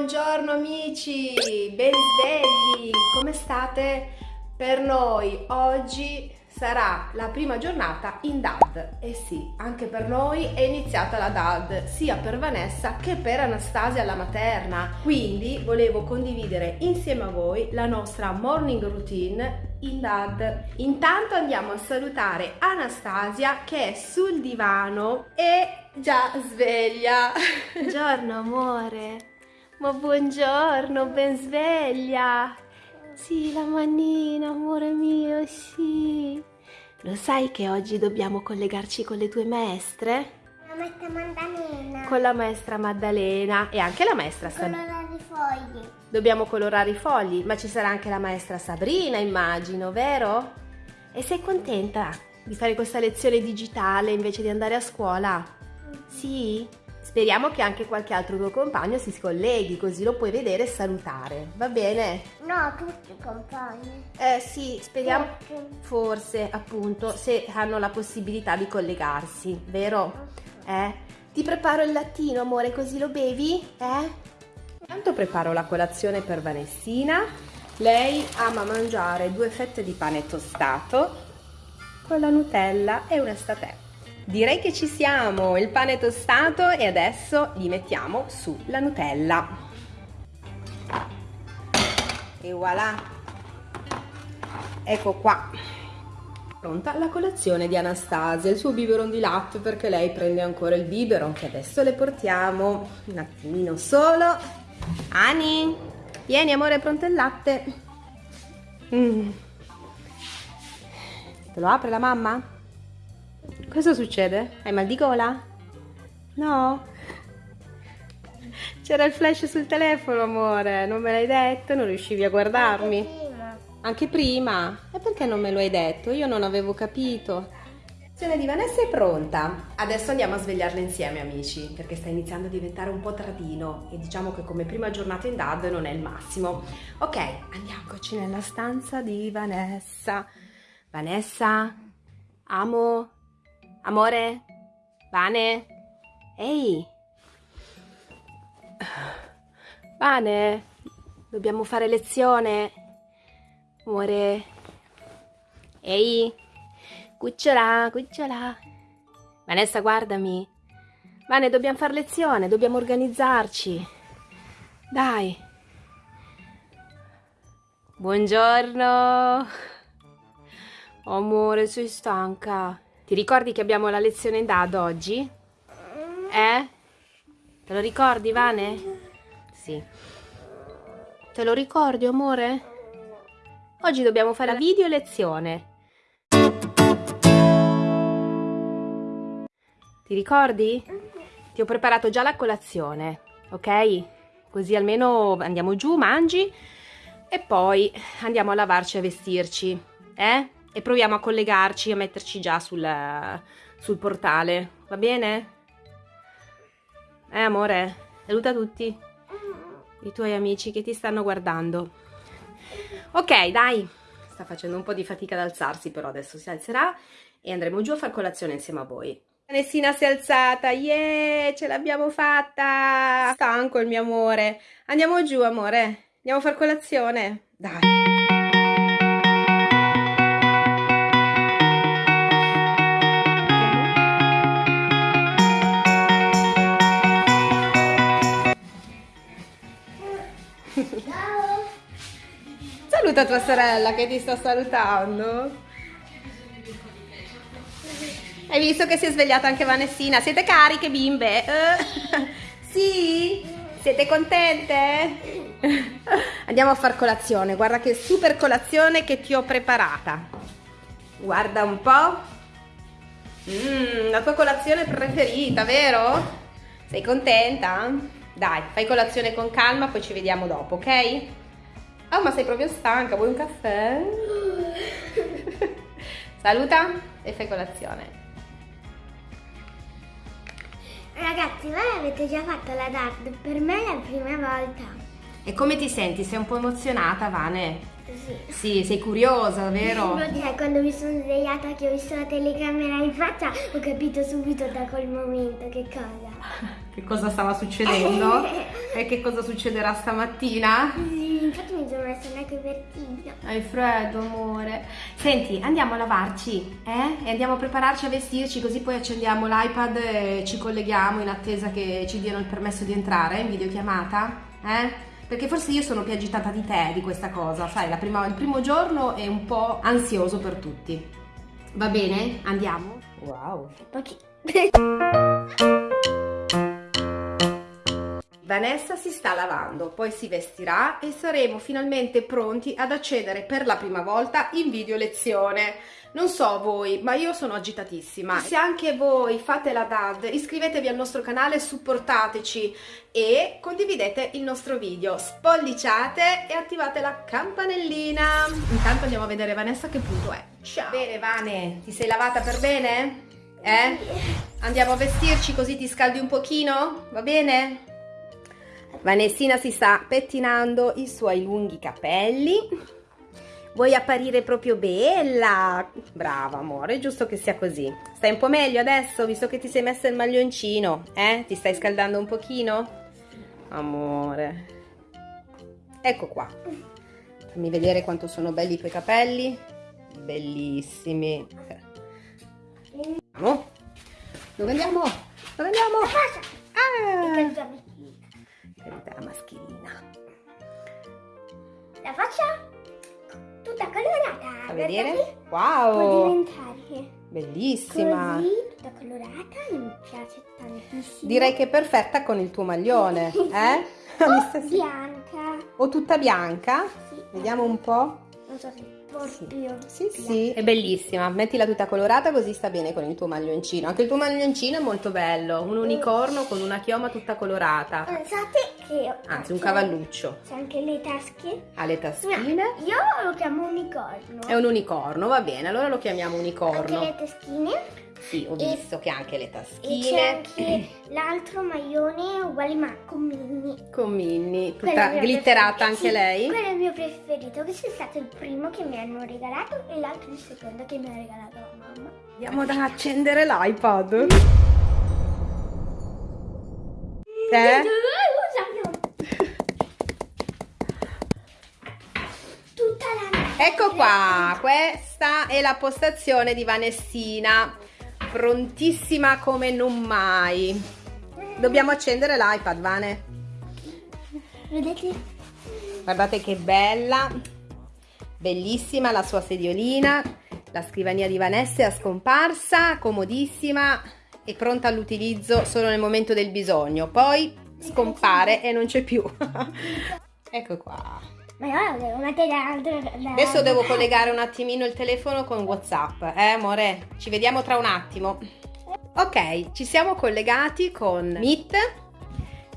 buongiorno amici, ben svegli, come state? Per noi oggi sarà la prima giornata in DAD e sì, anche per noi è iniziata la DAD sia per Vanessa che per Anastasia la materna. Quindi volevo condividere insieme a voi la nostra morning routine in DAD intanto andiamo a salutare Anastasia che è sul divano e già sveglia. Buongiorno amore ma buongiorno ben sveglia sì, la manina, amore mio, sì. Lo sai che oggi dobbiamo collegarci con le tue maestre? La maestra Maddalena. Con la maestra Maddalena e anche la maestra Sabrina. Colorare i fogli. Dobbiamo colorare i fogli, ma ci sarà anche la maestra Sabrina, immagino, vero? E sei contenta di fare questa lezione digitale invece di andare a scuola? Mm. Sì? Speriamo che anche qualche altro tuo compagno si scolleghi, così lo puoi vedere e salutare. Va bene? No, tutti i compagni. Eh sì, speriamo. Forse, appunto, se hanno la possibilità di collegarsi, vero? Eh? Ti preparo il lattino, amore, così lo bevi? Eh? Intanto preparo la colazione per Vanessina. Lei ama mangiare due fette di pane tostato con la Nutella e una statè. Direi che ci siamo, il pane tostato e adesso gli mettiamo su la Nutella. E voilà! Ecco qua! Pronta la colazione di Anastasia, il suo biberon di latte perché lei prende ancora il biberon che adesso le portiamo un attimino solo. Ani, vieni amore, è pronto il latte. Mm. Te lo apre la mamma? Cosa succede? Hai mal di gola? No? C'era il flash sul telefono, amore. Non me l'hai detto? Non riuscivi a guardarmi? Anche prima. Anche prima? E perché non me lo hai detto? Io non avevo capito. L'azione di Vanessa è pronta. Adesso andiamo a svegliarla insieme, amici, perché sta iniziando a diventare un po' tardino e diciamo che come prima giornata in DAD non è il massimo. Ok, andiamoci nella stanza di Vanessa. Vanessa, amo, Amore? Vane? Ehi! Vane? Dobbiamo fare lezione? Amore? Ehi! Cucciola, cucciola! Vanessa, guardami! Vane, dobbiamo fare lezione, dobbiamo organizzarci! Dai! Buongiorno! Amore, sei stanca? Ti ricordi che abbiamo la lezione DAD oggi? Eh? Te lo ricordi, Vane? Sì. Te lo ricordi, amore? Oggi dobbiamo fare la video lezione. Ti ricordi? Ti ho preparato già la colazione, ok? Così almeno andiamo giù, mangi e poi andiamo a lavarci e a vestirci, eh? E proviamo a collegarci, a metterci già sul, sul portale, va bene? Eh amore, saluta tutti i tuoi amici che ti stanno guardando. Ok, dai, sta facendo un po' di fatica ad alzarsi, però adesso si alzerà e andremo giù a far colazione insieme a voi. Vanessina si è alzata, yeah, ce l'abbiamo fatta! Stanco il mio amore. Andiamo giù, amore. Andiamo a far colazione. Dai. Saluta tua sorella che ti sta salutando. Hai visto che si è svegliata anche Vanessina? Siete cariche bimbe? Uh, sì? Siete contente? Andiamo a far colazione. Guarda che super colazione che ti ho preparata. Guarda un po'. Mm, la tua colazione preferita, vero? Sei contenta? Dai, fai colazione con calma, poi ci vediamo dopo, ok? Oh, ma sei proprio stanca, vuoi un caffè? Saluta e fai colazione. Ragazzi, voi avete già fatto la DAD, per me è la prima volta. E come ti senti? Sei un po' emozionata, Vane? Sì. Sì, sei curiosa, vero? Cioè, quando mi sono svegliata che ho visto la telecamera in faccia, ho capito subito da quel momento che cosa. che cosa stava succedendo e che cosa succederà stamattina. Sì, infatti mi sono messa neanche vestito. Hai freddo, amore. Senti, andiamo a lavarci, eh? E andiamo a prepararci a vestirci, così poi accendiamo l'iPad e ci colleghiamo in attesa che ci diano il permesso di entrare in videochiamata, eh? Perché forse io sono più agitata di te di questa cosa, sai, prima, il primo giorno è un po' ansioso per tutti. Va bene? Andiamo? Wow. Vanessa si sta lavando, poi si vestirà e saremo finalmente pronti ad accedere per la prima volta in video lezione. Non so voi, ma io sono agitatissima. Se anche voi fate la DAD, iscrivetevi al nostro canale, supportateci e condividete il nostro video. Spolliciate e attivate la campanellina. Intanto andiamo a vedere Vanessa che punto è. Ciao! Bene Vane, ti sei lavata per bene? Eh? Andiamo a vestirci così ti scaldi un pochino? Va bene? Vanessina si sta pettinando i suoi lunghi capelli. Vuoi apparire proprio bella? Brava amore, è giusto che sia così. Stai un po' meglio adesso, visto che ti sei messa il maglioncino? Eh? Ti stai scaldando un pochino? Amore. Ecco qua. Fammi vedere quanto sono belli i tuoi capelli. Bellissimi. Andiamo. Dove andiamo? Dove andiamo? Ah! La faccia tutta colorata. Fa vedere? Può Wow! diventare Bellissima! così, tutta colorata, mi piace tantissimo. Direi che è perfetta con il tuo maglione, eh? O bianca. O tutta bianca? Sì. Vediamo un po'. Non so se proprio. Sì, sì, è bellissima. Mettila tutta colorata così sta bene con il tuo maglioncino. Anche il tuo maglioncino è molto bello, un unicorno con una chioma tutta colorata. Pensate che... Anzi, un cavalluccio. C'è anche le tasche. Ha le No, taschine. io lo chiamo unicorno. È un unicorno, va bene, allora lo chiamiamo Anche unicorno. le taschine. Sì, ho E- visto che ha anche le E c'è taschine. anche l'altro maglione uguale ma con mini. Con Minnie, tutta glitterata anche Sì, lei. Quello è il mio preferito. Questo è stato il primo che mi hanno regalato e l'altro il secondo che mi ha regalato la mamma. Andiamo ad accendere l'iPad. Eh? Tutta la Ecco qua, questa è la postazione di Vanessina, prontissima come non mai. Dobbiamo accendere l'iPad, Vane. Vedete? Guardate che bella, bellissima la sua sediolina, la scrivania di Vanessa è scomparsa, comodissima e pronta all'utilizzo solo nel momento del bisogno. Poi scompare e non c'è più. ecco qua. Ma io devo mettere l'altro. Adesso devo collegare un attimino il telefono con WhatsApp, eh amore? Ci vediamo tra un attimo. Ok, ci siamo collegati con Meet.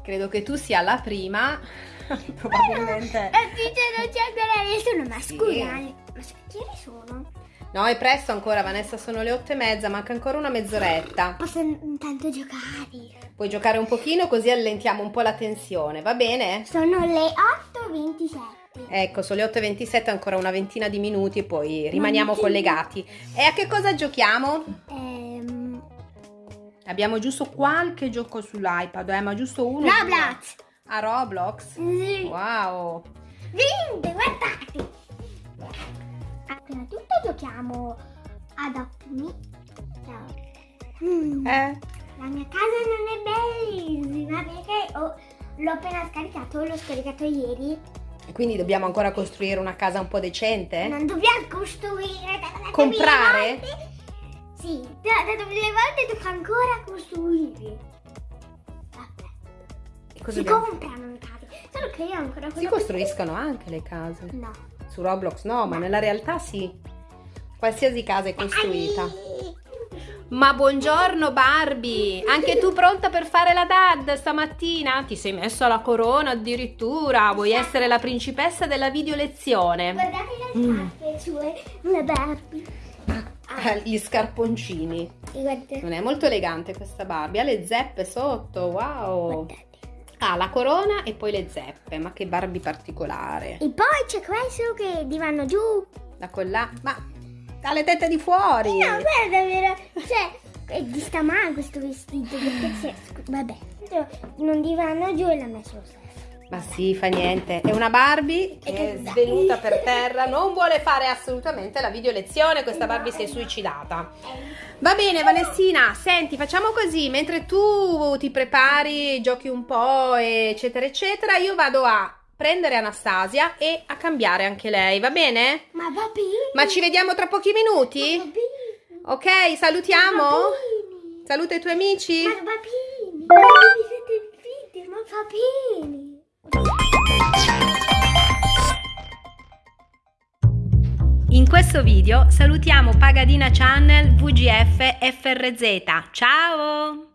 Credo che tu sia la prima. Probabilmente. E dice non c'è ancora nessuno, ma Sì. Ma che ore sono? No, è presto ancora, Vanessa, sono le otto e mezza, manca ancora una mezz'oretta. Posso intanto giocare. Puoi giocare un pochino così allentiamo un po' la tensione, va bene? Sono le 8.27. Ecco, sono le 8.27, ancora una ventina di minuti e poi rimaniamo collegati. E a che cosa giochiamo? Ehm, Abbiamo giusto qualche gioco sull'iPad, eh, ma giusto uno. Roblox. A Roblox? Sì. Wow! Vinte, guardate. Appena tutto giochiamo ad. Ciao. Mm, Eh? La mia casa non è bellissima perché ho- l'ho appena scaricato, l'ho scaricato ieri. Quindi dobbiamo ancora costruire una casa un po' decente? Non dobbiamo costruire. da- Comprare? volte. Sì, da, da mille volte tocca ancora costruire. Vabbè. E cosa Si dobbiamo- comprano le case. Solo che io ancora Si costruiscono anche le case. No. Su Roblox no, ma nella realtà sì. Qualsiasi casa è costruita. Ai. Ma buongiorno Barbie! Anche tu pronta per fare la DAD stamattina? Ti sei messa la corona addirittura? Vuoi essere la principessa della video lezione? Guardate le scarpe sue, una Barbie. Ah, Gli scarponcini. Guardate. Non è molto elegante questa Barbie. Ha le zeppe sotto, wow! Guardate. Ha la corona e poi le zeppe. Ma che Barbie particolare. E poi c'è questo che ti vanno giù. La collana. Ma ha le tette di fuori! No, guarda, vero? Cioè, eh, ti sta male questo vestito perché Vabbè. non divano giù e l'ha messo lo stesso. Ma sì, fa niente. È una Barbie che è svenuta per terra, non vuole fare assolutamente la video lezione, questa Barbie si è suicidata. Va bene, Vanessina, senti, facciamo così, mentre tu ti prepari, giochi un po', eccetera, eccetera, io vado a prendere Anastasia e a cambiare anche lei, va bene? Ma va bene. Ma ci vediamo tra pochi minuti? Va bene. Ok, salutiamo? Va bene. Saluta i tuoi amici? Ma va bene. Ma video, ma va bene. In questo video salutiamo Pagadina Channel VGF FRZ. Ciao!